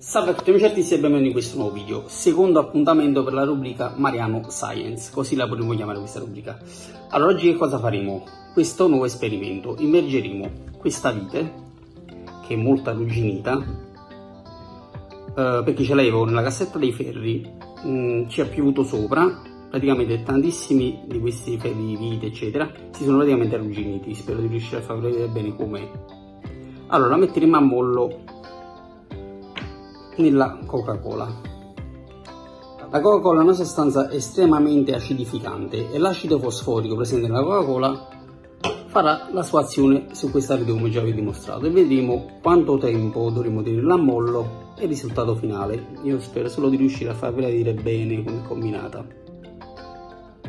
Salve a tutti amici artisti e benvenuti in questo nuovo video, secondo appuntamento per la rubrica Mariano Science, così la potremmo chiamare questa rubrica. Allora oggi che cosa faremo? Questo nuovo esperimento, immergeremo questa vite, che è molto arrugginita, eh, perché ce l'avevo nella cassetta dei ferri, mh, mm, ci ha piovuto sopra, praticamente tantissimi di questi ferri di vite eccetera si sono praticamente arrugginiti, spero di riuscire a farvi vedere bene com'è. Allora la metteremo a mollo nella Coca-Cola. La Coca-Cola è una sostanza estremamente acidificante e l'acido fosforico presente nella Coca-Cola farà la sua azione su questa rete come già vi ho dimostrato e vedremo quanto tempo dovremo tenerla a mollo e il risultato finale. Io spero solo di riuscire a farvela dire bene come combinata.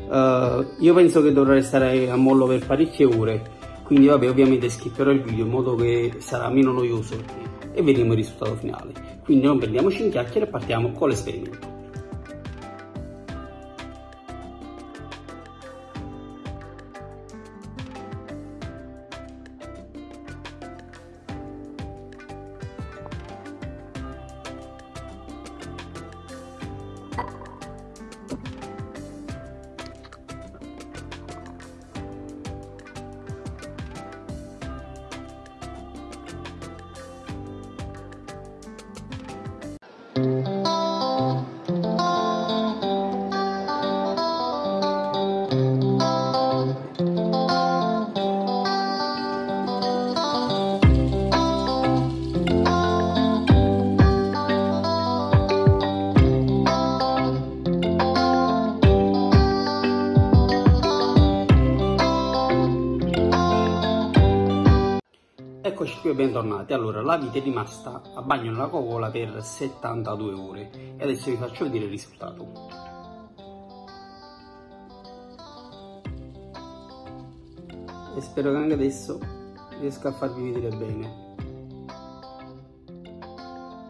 Uh, io penso che dovrà restare a mollo per parecchie ore, quindi vabbè ovviamente skipperò il video in modo che sarà meno noioso e vedremo il risultato finale. Quindi non prendiamoci in chiacchiere e partiamo con l'esperimento. Eccoci qui bentornati. Allora, la vite è rimasta a bagno nella cocola per 72 ore e adesso vi faccio vedere il risultato. E spero che anche adesso riesca a farvi vedere bene.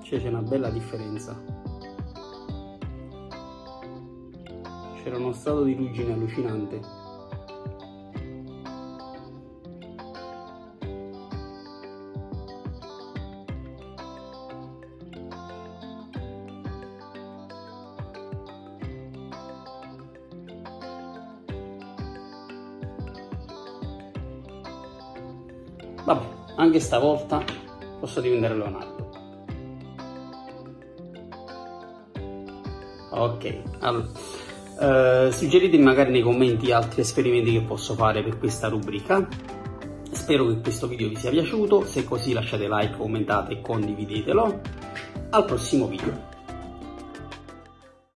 Cioè c'è una bella differenza. C'era uno stato di ruggine allucinante Vabbè, anche stavolta posso diventare Leonardo. Ok, allora, eh, suggeritemi magari nei commenti altri esperimenti che posso fare per questa rubrica. Spero che questo video vi sia piaciuto, se così lasciate like, commentate e condividetelo. Al prossimo video.